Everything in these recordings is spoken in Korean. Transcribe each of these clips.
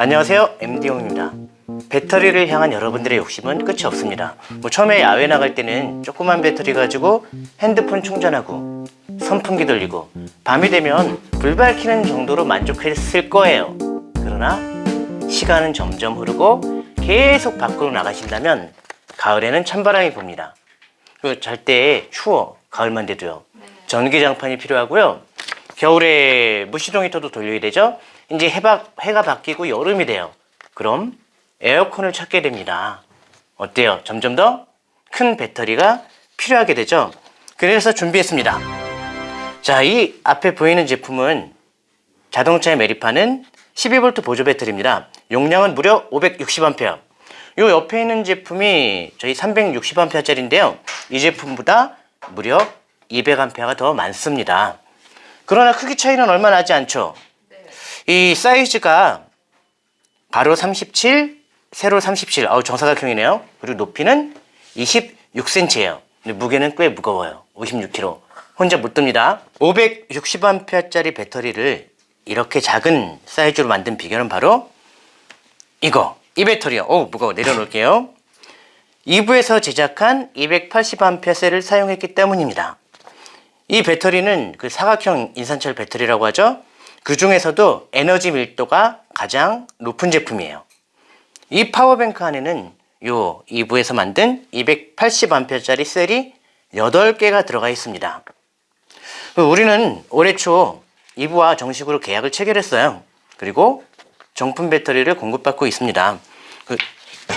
안녕하세요. MD용입니다. 배터리를 향한 여러분들의 욕심은 끝이 없습니다. 뭐 처음에 야외 나갈 때는 조그만 배터리 가지고 핸드폰 충전하고 선풍기 돌리고 밤이 되면 불 밝히는 정도로 만족했을 거예요. 그러나 시간은 점점 흐르고 계속 밖으로 나가신다면 가을에는 찬바람이 붑니다. 잘 때 추워 가을만 돼도요. 전기장판이 필요하고요. 겨울에 무시동 히터도 돌려야 되죠 이제 해가, 해가 바뀌고 여름이 돼요. 그럼 에어컨을 찾게 됩니다. 어때요? 점점 더 큰 배터리가 필요하게 되죠? 그래서 준비했습니다. 자 이 앞에 보이는 제품은 자동차에 매립하는 12V 보조 배터리입니다. 용량은 무려 560A 요 옆에 있는 제품이 저희 360A 짜리인데요. 이 제품보다 무려 200A가 더 많습니다. 그러나 크기 차이는 얼마 나지 않죠 이 사이즈가 가로 37 세로 37 아우 정사각형이네요. 그리고 높이는 26cm예요. 근데 무게는 꽤 무거워요. 56kg 혼자 못 듭니다. 560A 짜리 배터리를 이렇게 작은 사이즈로 만든 비결은 바로 이거. 이 배터리요. 오 무거워. 내려놓을게요. 2부에서 제작한 280A 셀을 사용했기 때문입니다. 이 배터리는 그 사각형 인산철 배터리라고 하죠 그 중에서도 에너지 밀도가 가장 높은 제품이에요. 이 파워뱅크 안에는 요 2부에서 만든 280A 짜리 셀이 8개가 들어가 있습니다. 우리는 올해 초 2부와 정식으로 계약을 체결했어요. 그리고 정품 배터리를 공급받고 있습니다. 그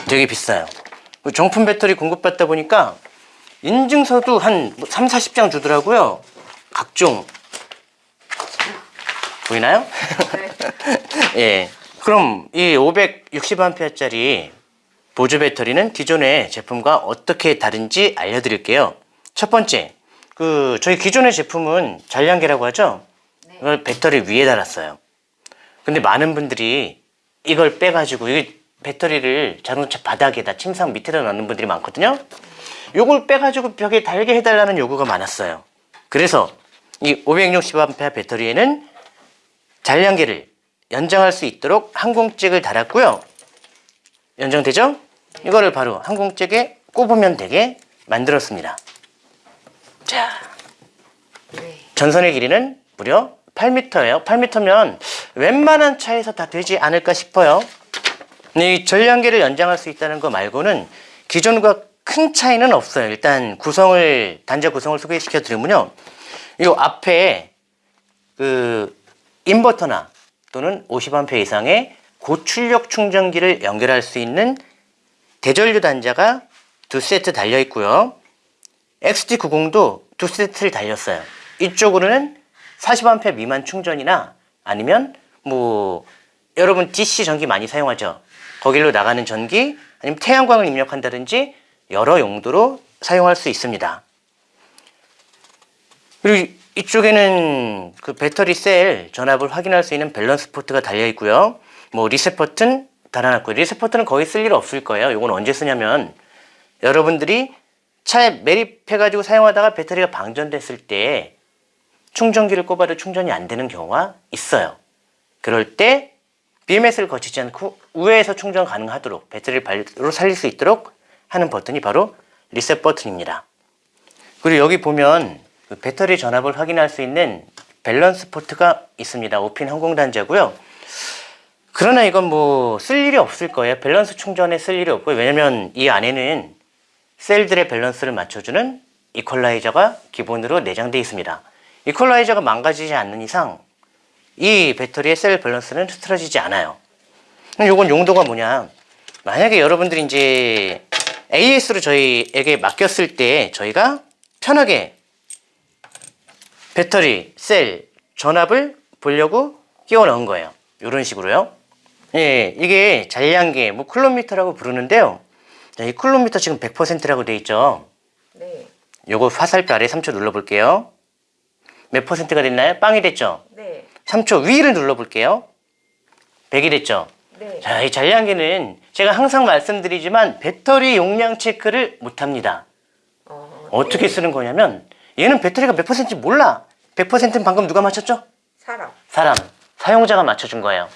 되게 비싸요. 그 정품 배터리 공급받다 보니까 인증서도 한 3, 40장 주더라고요. 각종 보이나요? 예. 그럼 이 560A 짜리 보조 배터리는 기존의 제품과 어떻게 다른지 알려드릴게요. 첫 번째 그 저희 기존의 제품은 잔량계라고 하죠? 이걸 배터리 위에 달았어요. 근데 많은 분들이 이걸 빼가지고 이 배터리를 자동차 바닥에다 침상 밑에다 넣는 분들이 많거든요? 이걸 빼가지고 벽에 달게 해달라는 요구가 많았어요. 그래서 이 560A 배터리에는 잔량계를 연장할 수 있도록 항공잭을 달았고요. 연장되죠? 이거를 바로 항공잭에 꼽으면 되게 만들었습니다. 자 전선의 길이는 무려 8m예요. 8m면 웬만한 차에서 다 되지 않을까 싶어요. 이 전량계를 연장할 수 있다는 거 말고는 기존과 큰 차이는 없어요. 일단 구성을 단자 구성을 소개시켜 드리면요. 이 앞에 그 인버터나 또는 50A 이상의 고출력 충전기를 연결할 수 있는 대전류 단자가 두 세트 달려 있고요. XT90도 두 세트를 달렸어요. 이쪽으로는 40A 미만 충전이나 아니면 뭐 여러분 DC 전기 많이 사용하죠? 거길로 나가는 전기 아니면 태양광을 입력한다든지 여러 용도로 사용할 수 있습니다. 그리고 이쪽에는 그 배터리 셀 전압을 확인할 수 있는 밸런스 포트가 달려 있고요. 뭐 리셋 버튼 달아놨고요. 리셋 버튼은 거의 쓸 일 없을 거예요. 이건 언제 쓰냐면 여러분들이 차에 매립해 가지고 사용하다가 배터리가 방전됐을 때 충전기를 꼽아도 충전이 안 되는 경우가 있어요. 그럴 때 BMS를 거치지 않고 우회해서 충전 가능하도록 배터리를 바로 살릴 수 있도록 하는 버튼이 바로 리셋 버튼입니다. 그리고 여기 보면 그 배터리 전압을 확인할 수 있는 밸런스 포트가 있습니다. 오핀 항공단자고요. 그러나 이건 뭐 쓸 일이 없을 거예요. 밸런스 충전에 쓸 일이 없고요. 왜냐면 이 안에는 셀들의 밸런스를 맞춰주는 이퀄라이저가 기본으로 내장되어 있습니다. 이퀄라이저가 망가지지 않는 이상 이 배터리의 셀 밸런스는 흐트러지지 않아요. 이건 용도가 뭐냐 만약에 여러분들이 이제 AS로 저희에게 맡겼을 때 저희가 편하게 배터리, 셀, 전압을 보려고 끼워 넣은 거예요 이런 식으로요 예, 이게 잔량계, 뭐 쿨로미터라고 부르는데요 자, 이 쿨로미터 지금 100%라고 돼 있죠 네. 요거 화살표 아래 3초 눌러볼게요 몇 퍼센트가 됐나요? 빵이 됐죠? 네. 3초 위를 눌러볼게요 100이 됐죠? 네. 자, 이 잔량계는 제가 항상 말씀드리지만 배터리 용량 체크를 못합니다 어, 어떻게 쓰는 거냐면 얘는 배터리가 몇 퍼센트인지 몰라 100%는 방금 누가 맞췄죠? 사람. 사람, 사용자가 맞춰준 거예요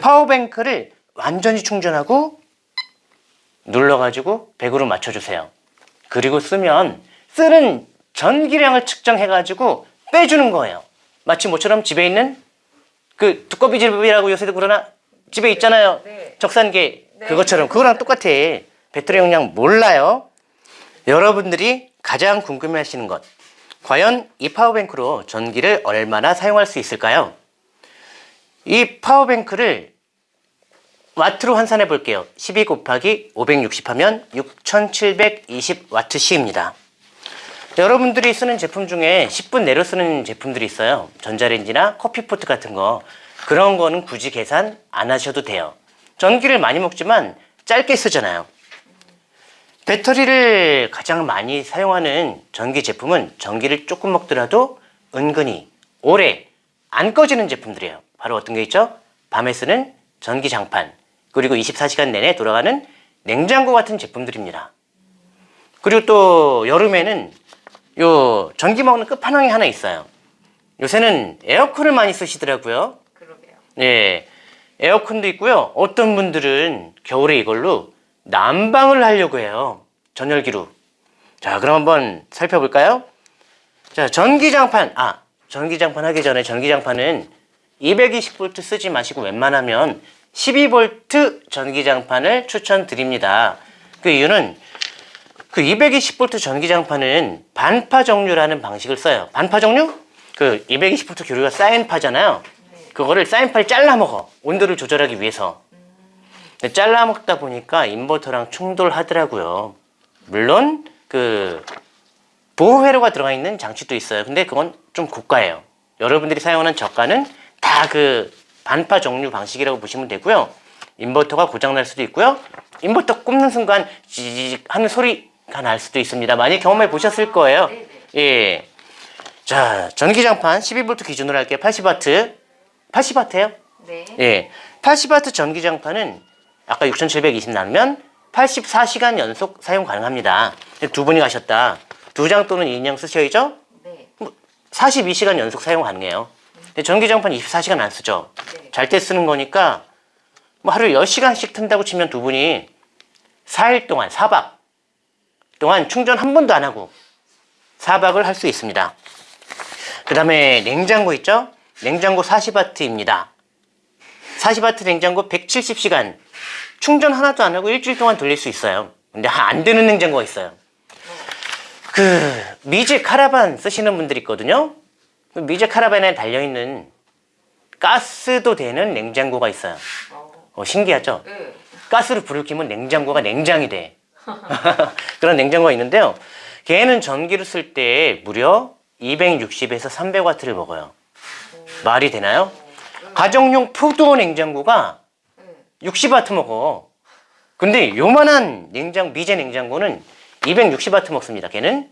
파워뱅크를 완전히 충전하고 눌러가지고 100으로 맞춰주세요. 그리고 쓰면 쓰는 전기량을 측정해가지고 빼주는 거예요. 마치 모처럼 집에 있는 그 두꺼비 집이라고 요새도 그러나 집에 있잖아요. 네. 적산계 네. 그것처럼 그거랑 똑같아. 배터리 용량 몰라요. 여러분들이 가장 궁금해하시는 것 과연 이 power bank로 전기를 얼마나 사용할 수 있을까요? 이 power bank를 와트로 환산해 볼게요. 12 곱하기 560 하면 6720 와트시입니다. 여러분들이 쓰는 제품 중에 10분 내로 쓰는 제품들이 있어요. 전자레인지나 커피포트 같은 거. 그런 거는 굳이 계산 안 하셔도 돼요. 전기를 많이 먹지만 짧게 쓰잖아요. 배터리를 가장 많이 사용하는 전기 제품은 전기를 조금 먹더라도 은근히 오래 안 꺼지는 제품들이에요. 바로 어떤 게 있죠? 밤에 쓰는 전기 장판, 그리고 24시간 내내 돌아가는 냉장고 같은 제품들입니다. 그리고 또 여름에는 요 전기 먹는 끝판왕이 하나 있어요. 요새는 에어컨을 많이 쓰시더라고요. 그러게요. 예. 에어컨도 있고요. 어떤 분들은 겨울에 이걸로 난방을 하려고 해요. 전열기로. 자, 그럼 한번 살펴볼까요? 자, 전기장판. 아, 전기장판 하기 전에 전기장판은 220V 쓰지 마시고 웬만하면 12V 전기장판을 추천드립니다. 그 이유는 그 220V 전기장판은 반파 정류라는 방식을 써요. 반파 정류? 그 220V 교류가 사인파잖아요. 그거를 사인파를 잘라 먹어. 온도를 조절하기 위해서. 근데 잘라 먹다 보니까 인버터랑 충돌하더라고요. 물론 그 보호 회로가 들어가 있는 장치도 있어요. 근데 그건 좀 고가예요. 여러분들이 사용하는 저가는 다 그 반파 정류 방식이라고 보시면 되고요. 인버터가 고장 날 수도 있고요. 인버터 꼽는 순간 지직 하는 소리가 날 수도 있습니다. 많이 경험해 보셨을 거예요. 네네. 예. 자, 전기장판 12V 기준으로 할게요. 80W. 80W예요? 네. 예. 80W 전기장판은 아까 6720 나누면 84시간 연속 사용 가능합니다. 두 분이 가셨다. 두 장 또는 인형 쓰셔야죠? 네. 42시간 연속 사용 가능해요. 근데 전기장판 24시간 안 쓰죠? 네. 잘때 쓰는 거니까 뭐 하루에 10시간씩 튼다고 치면 두 분이 4일 동안, 4박 동안 충전 한 번도 안 하고 4박을 할 수 있습니다. 그 다음에 냉장고 있죠? 냉장고 40W입니다. 40W 냉장고 170시간 충전 하나도 안 하고 일주일 동안 돌릴 수 있어요. 근데 안 되는 냉장고가 있어요. 그 미제 카라반 쓰시는 분들이 있거든요. 그 미제 카라반에 달려있는 가스도 되는 냉장고가 있어요. 어. 어, 신기하죠? 네. 가스를 불을 켜면 냉장고가 냉장이 돼. 그런 냉장고가 있는데요. 걔는 전기를 쓸 때 무려 260에서 300와트를 먹어요. 말이 되나요? 가정용 푸드어 냉장고가 네. 60와트 먹어. 근데 요만한 냉장 미제 냉장고는 260와트 먹습니다. 걔는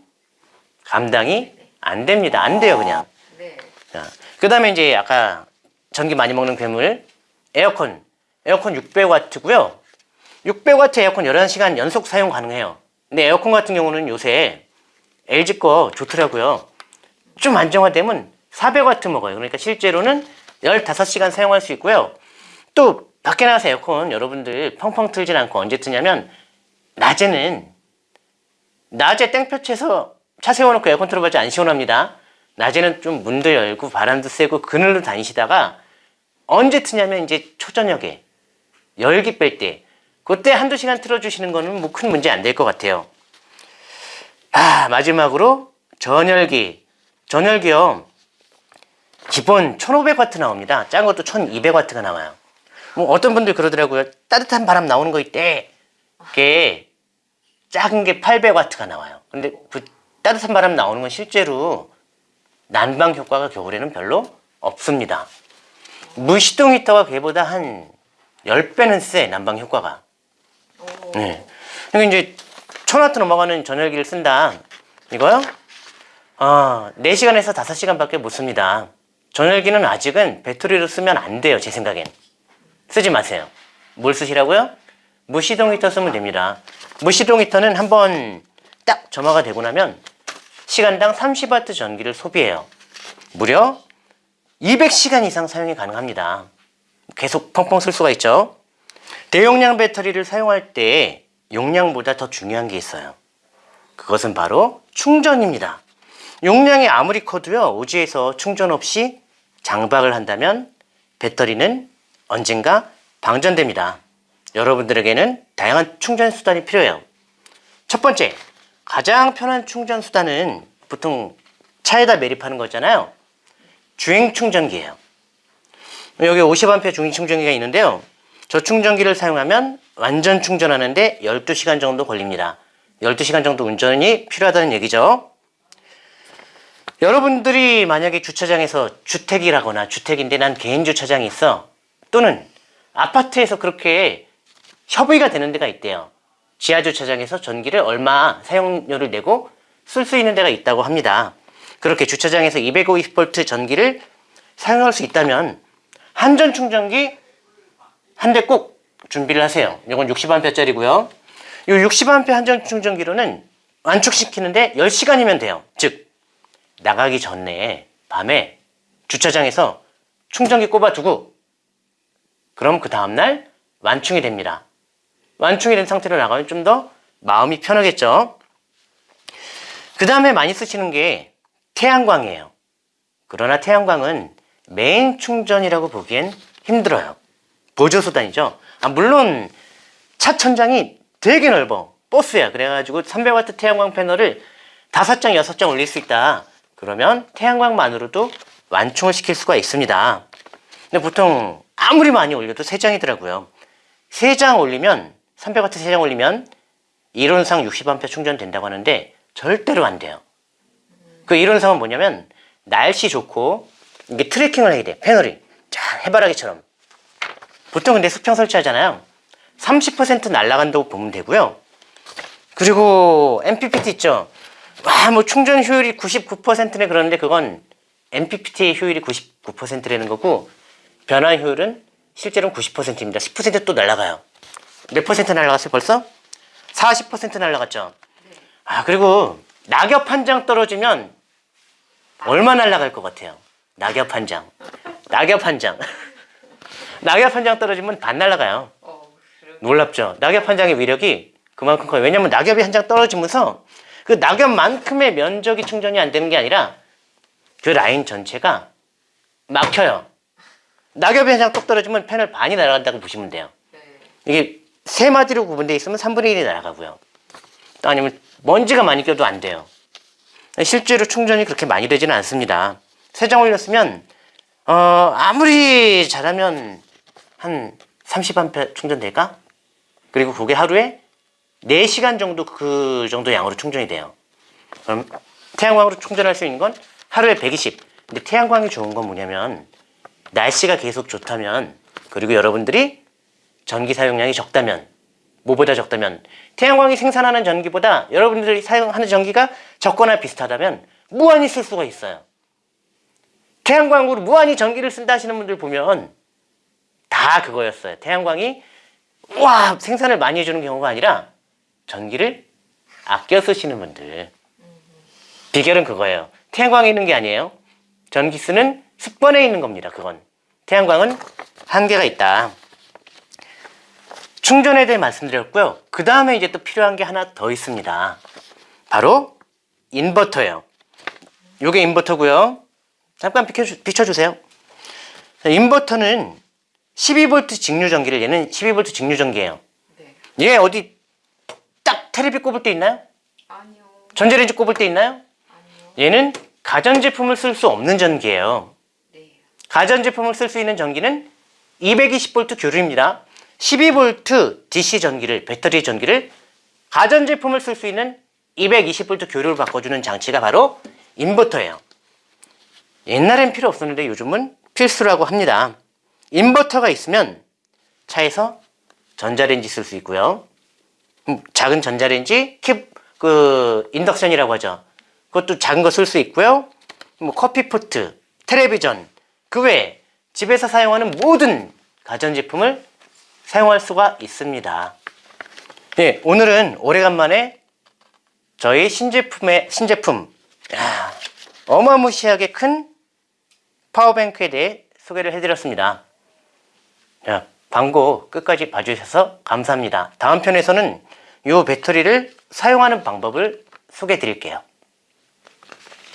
감당이 안 됩니다. 안 돼요, 그냥. 네. 자, 그다음에 이제 아까 전기 많이 먹는 괴물 에어컨. 에어컨 600와트고요. 600와트 에어컨 11시간 연속 사용 가능해요. 근데 에어컨 같은 경우는 요새 LG 거 좋더라고요. 좀 안정화되면 400와트 먹어요. 그러니까 실제로는 15시간 사용할 수 있고요. 또 밖에 나가서 에어컨 여러분들 펑펑 틀진 않고 언제 트냐면 낮에는 낮에 땡볕에서 차 세워놓고 에어컨 틀어봤자 안 시원합니다. 낮에는 좀 문도 열고 바람도 쐬고 그늘로 다니시다가 언제 트냐면 이제 초저녁에 열기 뺄 때 그때 한두 시간 틀어주시는 거는 뭐 큰 문제 안 될 것 같아요. 아 마지막으로 전열기 전열기요 기본 1500와트 나옵니다. 작은 것도 1200와트가 나와요. 뭐 어떤 분들 그러더라고요. 따뜻한 바람 나오는 거 있대. 그게 작은 게 800와트가 나와요. 근데 그 따뜻한 바람 나오는 건 실제로 난방 효과가 겨울에는 별로 없습니다. 무시동 히터가 걔보다 한 10배는 세, 난방 효과가. 오. 네. 그러니까 이제 1000와트 넘어가는 전열기를 쓴다. 이거요? 어, 4시간에서 5시간밖에 못 씁니다. 전열기는 아직은 배터리로 쓰면 안 돼요, 제 생각엔. 쓰지 마세요. 뭘 쓰시라고요? 무시동 히터 쓰면 됩니다. 무시동 히터는 한번 딱 점화가 되고 나면 시간당 30와트 전기를 소비해요. 무려 200시간 이상 사용이 가능합니다. 계속 펑펑 쓸 수가 있죠. 대용량 배터리를 사용할 때 용량보다 더 중요한 게 있어요. 그것은 바로 충전입니다. 용량이 아무리 커도요, 오지에서 충전 없이 장박을 한다면 배터리는 언젠가 방전됩니다. 여러분들에게는 다양한 충전 수단이 필요해요. 첫 번째, 가장 편한 충전 수단은 보통 차에다 매립하는 거잖아요. 주행 충전기예요. 여기 50A 주행 충전기가 있는데요. 저 충전기를 사용하면 완전 충전하는데 12시간 정도 걸립니다. 12시간 정도 운전이 필요하다는 얘기죠. 여러분들이 만약에 주차장에서 주택이라거나 주택인데 난 개인 주차장이 있어 또는 아파트에서 그렇게 협의가 되는 데가 있대요. 지하 주차장에서 전기를 얼마 사용료를 내고 쓸 수 있는 데가 있다고 합니다. 그렇게 주차장에서 250V 전기를 사용할 수 있다면 한전 충전기 한 대 꼭 준비를 하세요. 이건 60A짜리고요. 이 60A 한전 충전기로는 완축시키는데 10시간이면 돼요. 즉 나가기 전에 밤에 주차장에서 충전기 꼽아두고 그럼 그 다음날 완충이 됩니다. 완충이 된 상태로 나가면 좀 더 마음이 편하겠죠. 그 다음에 많이 쓰시는 게 태양광이에요. 그러나 태양광은 메인 충전이라고 보기엔 힘들어요. 보조수단이죠. 아, 물론 차 천장이 되게 넓어. 버스야. 그래가지고 300W 태양광 패널을 5장, 6장 올릴 수 있다. 그러면 태양광만으로도 완충을 시킬 수가 있습니다. 근데 보통 아무리 많이 올려도 3장이더라고요. 3장 올리면 300W 3장 올리면 이론상 60A 충전된다고 하는데 절대로 안 돼요. 그 이론상은 뭐냐면 날씨 좋고 이게 트래킹을 해야 돼. 패널이. 자, 해바라기처럼. 보통 근데 수평 설치하잖아요. 30% 날아간다고 보면 되고요. 그리고 MPPT 있죠. 와, 뭐 충전 효율이 99%네 그러는데 그건 MPPT의 효율이 99%라는 거고 변화 효율은 실제로는 90%입니다. 10%또 날아가요. 몇 퍼센트 날아갔어요 벌써? 40% 날아갔죠. 아 그리고 낙엽 한 장 떨어지면 얼마 날아갈 것 같아요? 낙엽 한 장. 낙엽 한 장. 낙엽 한 장 떨어지면 반 날아가요. 놀랍죠? 낙엽 한 장의 위력이 그만큼 커요. 왜냐면 낙엽이 한 장 떨어지면서 그 낙엽만큼의 면적이 충전이 안 되는 게 아니라 그 라인 전체가 막혀요. 낙엽이 한장똑 떨어지면 패널 반이 날아간다고 보시면 돼요. 이게 세 마디로 구분되어 있으면 3분의 1이 날아가고요. 또 아니면 먼지가 많이 껴도 안 돼요. 실제로 충전이 그렇게 많이 되지는 않습니다. 세 장 올렸으면 어, 아무리 잘하면 한 30A 충전될까? 그리고 그게 하루에 4시간 정도 그 정도 양으로 충전이 돼요. 그럼 태양광으로 충전할 수 있는 건 하루에 120. 근데 태양광이 좋은 건 뭐냐면 날씨가 계속 좋다면 그리고 여러분들이 전기 사용량이 적다면 뭐보다 적다면 태양광이 생산하는 전기보다 여러분들이 사용하는 전기가 적거나 비슷하다면 무한히 쓸 수가 있어요. 태양광으로 무한히 전기를 쓴다 하시는 분들 보면 다 그거였어요. 태양광이 와 생산을 많이 해주는 경우가 아니라 전기를 아껴 쓰시는 분들 비결은 그거예요. 태양광이 있는 게 아니에요. 전기 쓰는 습관에 있는 겁니다. 그건 태양광은 한계가 있다. 충전에 대해 말씀드렸고요. 그 다음에 이제 또 필요한 게 하나 더 있습니다. 바로 인버터예요. 요게 인버터고요. 잠깐 비춰주, 비춰주세요. 자, 인버터는 12V 직류전기를 얘는 12V 직류전기예요. 네. 얘 어디 딱 테레비 꼽을 때 있나요? 아니요. 전자레인지 꼽을 때 있나요? 아니요. 얘는 가전제품을 쓸 수 없는 전기예요. 네. 가전제품을 쓸 수 있는 전기는 220V 교류입니다. 12V DC 전기를 배터리 전기를 가전제품을 쓸 수 있는 220V 교류를 바꿔주는 장치가 바로 인버터예요. 옛날엔 필요 없었는데 요즘은 필수라고 합니다. 인버터가 있으면 차에서 전자레인지 쓸 수 있고요. 음, 작은 전자레인지, 캡, 그 인덕션이라고 하죠. 그것도 작은 거 쓸 수 있고요. 뭐 커피포트, 텔레비전, 그 외에 집에서 사용하는 모든 가전제품을 사용할 수가 있습니다. 네, 오늘은 오래간만에 저희 신제품의 신제품 야, 어마무시하게 큰 파워뱅크에 대해 소개를 해드렸습니다. 야, 광고 끝까지 봐주셔서 감사합니다. 다음 편에서는 이 배터리를 사용하는 방법을 소개해 드릴게요.